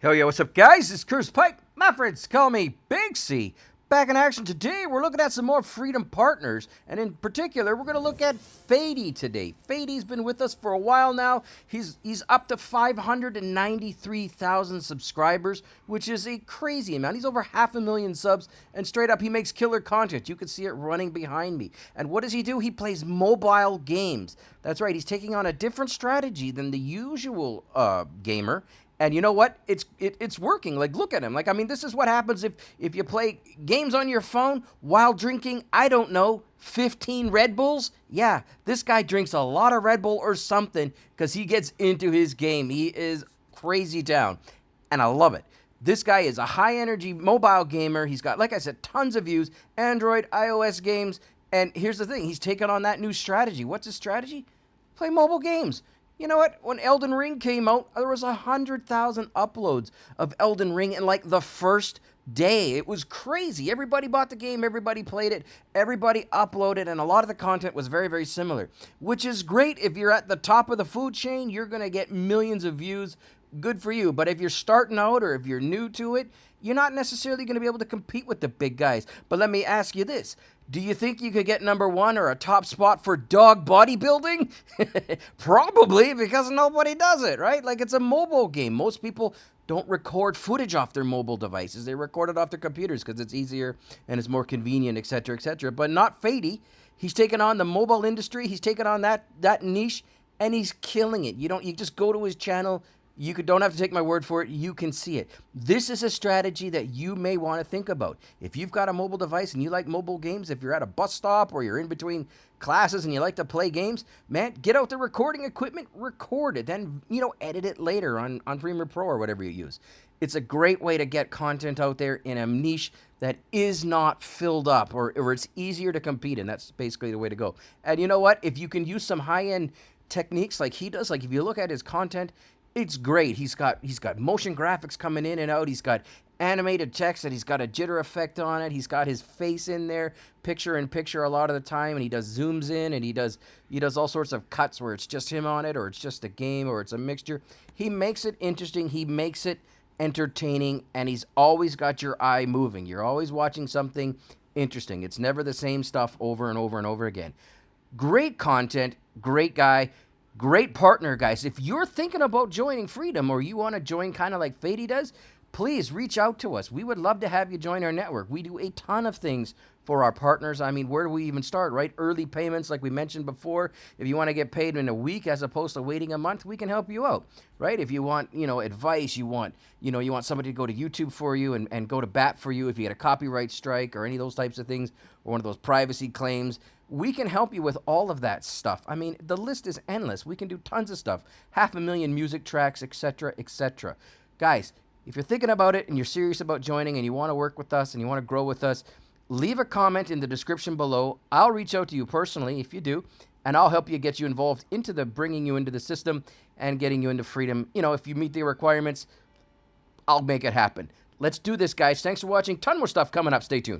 Hell yeah, what's up, guys? It's Curse Pike. My friends call me Big C. Back in action today, we're looking at some more Freedom Partners, and in particular, we're going to look at Fady today. Fady's been with us for a while now. He's he's up to 593,000 subscribers, which is a crazy amount. He's over half a million subs, and straight up, he makes killer content. You can see it running behind me. And what does he do? He plays mobile games. That's right. He's taking on a different strategy than the usual uh, gamer, and you know what? It's it, it's working. Like look at him. Like I mean, this is what happens if if you play games on your phone while drinking. I don't know. 15 Red Bulls? Yeah, this guy drinks a lot of Red Bull or something because he gets into his game. He is crazy down. And I love it. This guy is a high energy mobile gamer. He's got, like I said, tons of views, Android, iOS games. And here's the thing he's taken on that new strategy. What's his strategy? Play mobile games. You know what? When Elden Ring came out, there was a 100,000 uploads of Elden Ring in like the first day. It was crazy. Everybody bought the game, everybody played it, everybody uploaded, and a lot of the content was very, very similar, which is great. If you're at the top of the food chain, you're going to get millions of views. Good for you. But if you're starting out or if you're new to it, you're not necessarily going to be able to compete with the big guys. But let me ask you this do you think you could get number one or a top spot for dog bodybuilding? Probably because nobody does it, right? Like it's a mobile game. Most people don't record footage off their mobile devices. They record it off their computers because it's easier and it's more convenient, etc., etc. But not Fady. He's taken on the mobile industry. He's taken on that that niche and he's killing it. You don't you just go to his channel, you could, don't have to take my word for it. You can see it. This is a strategy that you may want to think about. If you've got a mobile device and you like mobile games, if you're at a bus stop or you're in between classes and you like to play games, man, get out the recording equipment, record it, then, you know, edit it later on, on Premiere Pro or whatever you use. It's a great way to get content out there in a niche that is not filled up or, or it's easier to compete in. That's basically the way to go. And you know what? If you can use some high-end techniques like he does, like if you look at his content, it's great. He's got he's got motion graphics coming in and out. He's got animated text and he's got a jitter effect on it. He's got his face in there, picture in picture a lot of the time, and he does zooms in and he does he does all sorts of cuts where it's just him on it or it's just a game or it's a mixture. He makes it interesting. He makes it entertaining and he's always got your eye moving. You're always watching something interesting. It's never the same stuff over and over and over again. Great content, great guy. Great partner, guys. If you're thinking about joining Freedom or you want to join kind of like Fady does, please reach out to us. We would love to have you join our network. We do a ton of things for our partners. I mean, where do we even start, right? Early payments, like we mentioned before. If you want to get paid in a week as opposed to waiting a month, we can help you out, right? If you want, you know, advice, you want, you know, you want somebody to go to YouTube for you and, and go to bat for you if you get a copyright strike or any of those types of things or one of those privacy claims we can help you with all of that stuff. I mean, the list is endless. We can do tons of stuff. Half a million music tracks, etc., etc. Guys, if you're thinking about it and you're serious about joining and you want to work with us and you want to grow with us, leave a comment in the description below. I'll reach out to you personally if you do, and I'll help you get you involved into the bringing you into the system and getting you into freedom. You know, if you meet the requirements, I'll make it happen. Let's do this, guys. Thanks for watching. Ton more stuff coming up. Stay tuned.